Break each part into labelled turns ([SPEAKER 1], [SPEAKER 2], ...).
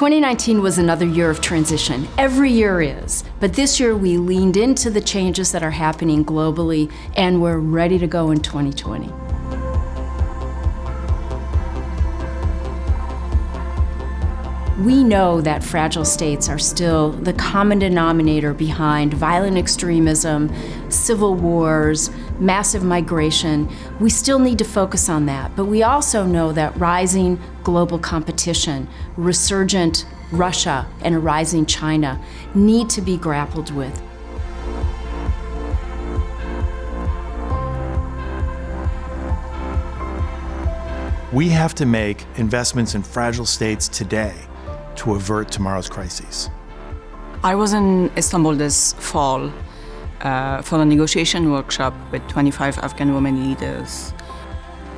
[SPEAKER 1] 2019 was another year of transition. Every year is. But this year we leaned into the changes that are happening globally and we're ready to go in 2020. We know that fragile states are still the common denominator behind violent extremism, civil wars, massive migration. We still need to focus on that, but we also know that rising global competition, resurgent Russia, and a rising China need to be grappled with.
[SPEAKER 2] We have to make investments in fragile states today to avert tomorrow's crises.
[SPEAKER 3] I was in Istanbul this fall uh, for a negotiation workshop with 25 Afghan women leaders.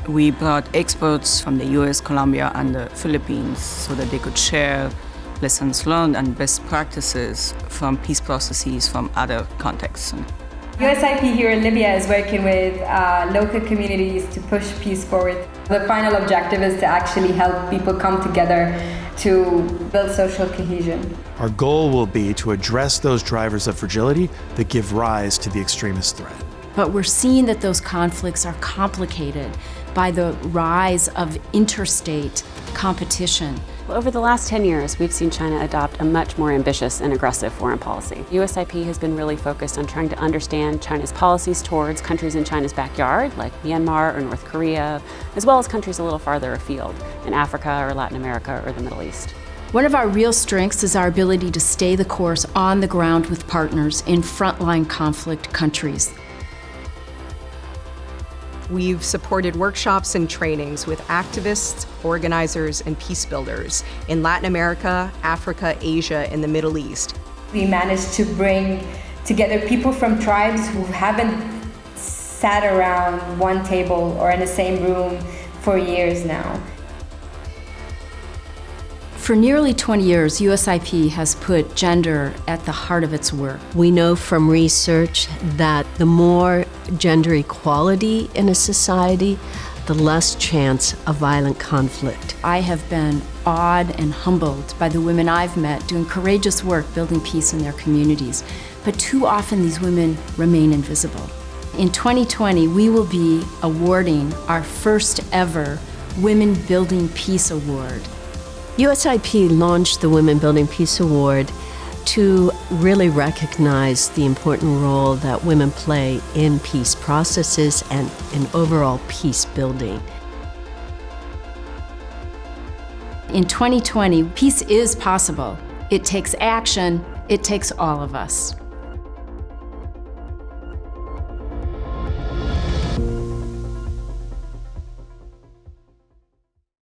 [SPEAKER 3] We brought experts from the US, Colombia, and the Philippines so that they could share lessons learned and best practices from peace processes from other contexts.
[SPEAKER 4] USIP here in Libya is working with uh, local communities to push peace forward. The final objective is to actually help people come together to build social cohesion.
[SPEAKER 2] Our goal will be to address those drivers of fragility that give rise to the extremist threat.
[SPEAKER 1] But we're seeing that those conflicts are complicated by the rise of interstate competition.
[SPEAKER 5] Over the last 10 years, we've seen China adopt a much more ambitious and aggressive foreign policy. USIP has been really focused on trying to understand China's policies towards countries in China's backyard, like Myanmar or North Korea, as well as countries a little farther afield, in Africa or Latin America or the Middle East.
[SPEAKER 1] One of our real strengths is our ability to stay the course on the ground with partners in frontline conflict countries.
[SPEAKER 6] We've supported workshops and trainings with activists, organizers, and peace builders in Latin America, Africa, Asia, and the Middle East.
[SPEAKER 4] We managed to bring together people from tribes who haven't sat around one table or in the same room for years now.
[SPEAKER 1] For nearly 20 years, USIP has put gender at the heart of its work.
[SPEAKER 7] We know from research that the more gender equality in a society, the less chance of violent conflict.
[SPEAKER 1] I have been awed and humbled by the women I've met doing courageous work building peace in their communities. But too often these women remain invisible. In 2020, we will be awarding our first ever Women Building Peace Award.
[SPEAKER 7] USIP launched the Women Building Peace Award to really recognize the important role that women play in peace processes and in overall peace building.
[SPEAKER 1] In 2020, peace is possible. It takes action, it takes all of us.